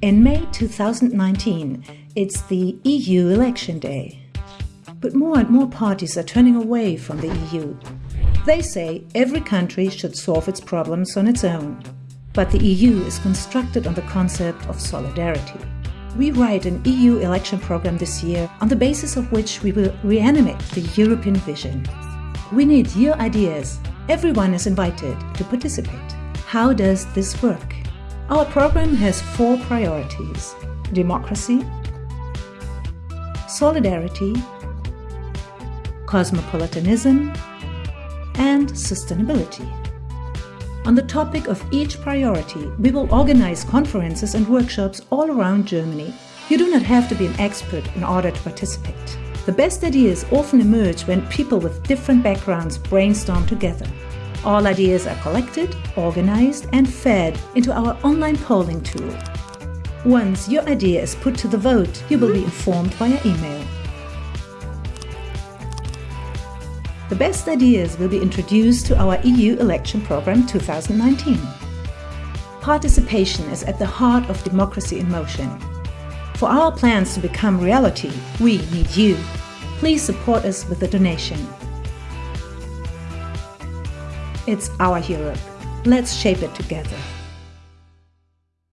In May 2019, it's the EU election day. But more and more parties are turning away from the EU. They say every country should solve its problems on its own. But the EU is constructed on the concept of solidarity. We write an EU election program this year on the basis of which we will reanimate the European vision. We need your ideas. Everyone is invited to participate. How does this work? Our program has four priorities democracy, solidarity, cosmopolitanism, and sustainability. On the topic of each priority, we will organize conferences and workshops all around Germany. You do not have to be an expert in order to participate. The best ideas often emerge when people with different backgrounds brainstorm together. All ideas are collected, organized and fed into our online polling tool. Once your idea is put to the vote, you will be informed via email. The best ideas will be introduced to our EU election program 2019. Participation is at the heart of democracy in motion. For our plans to become reality, we need you. Please support us with a donation. It's our Europe. Let's shape it together.